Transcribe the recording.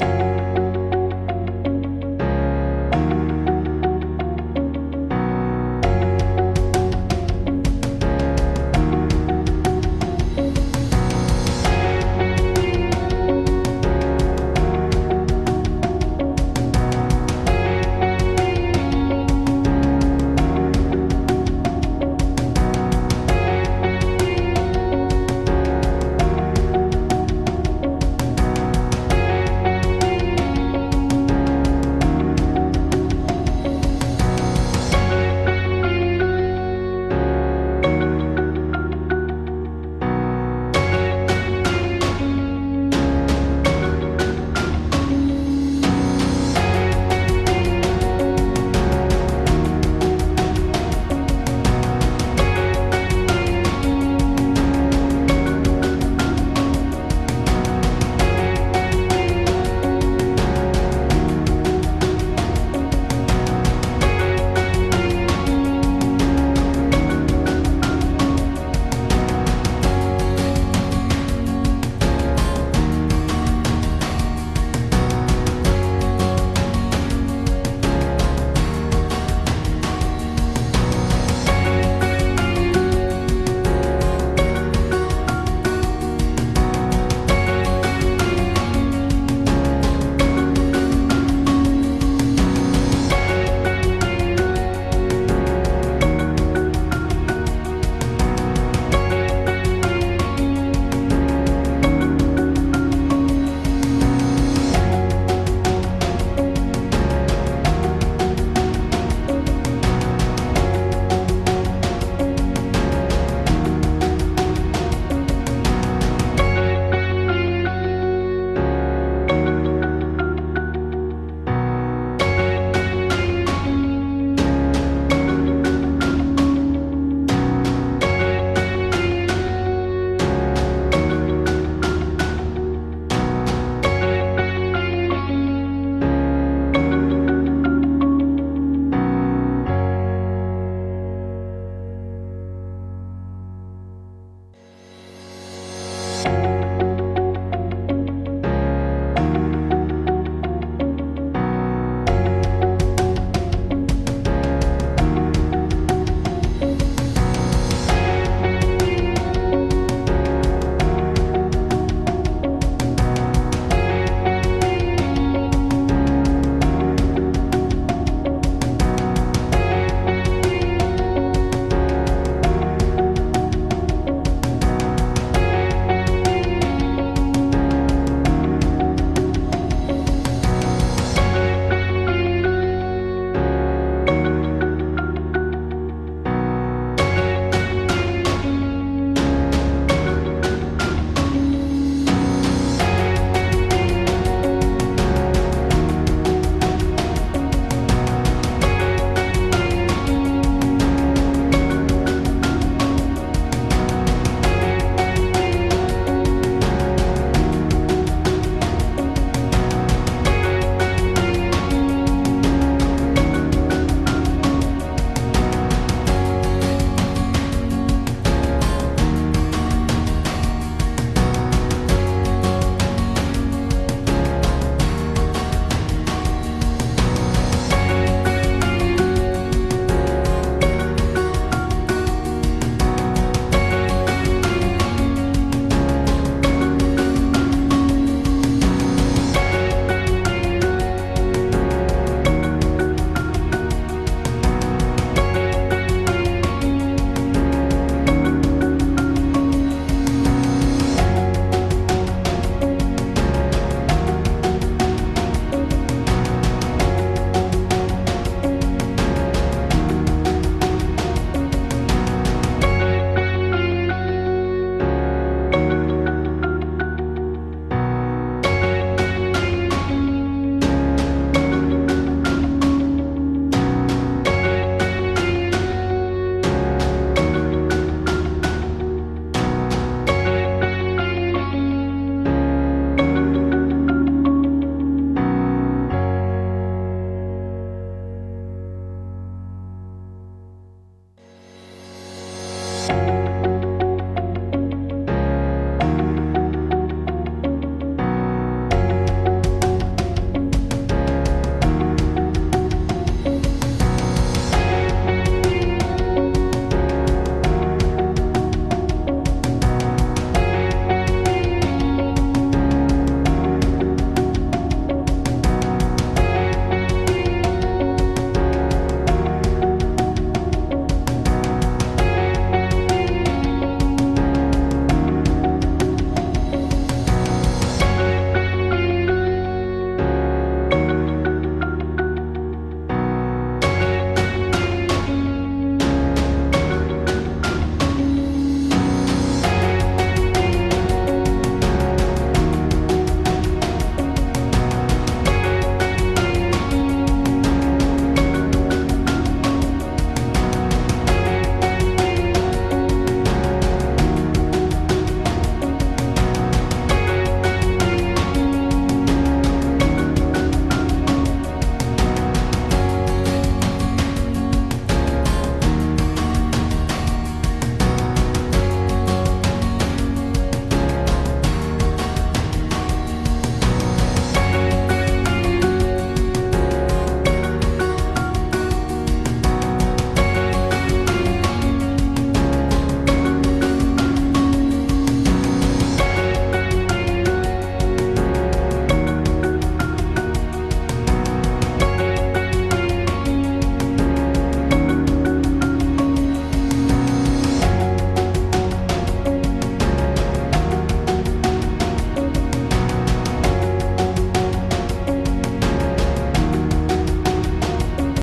you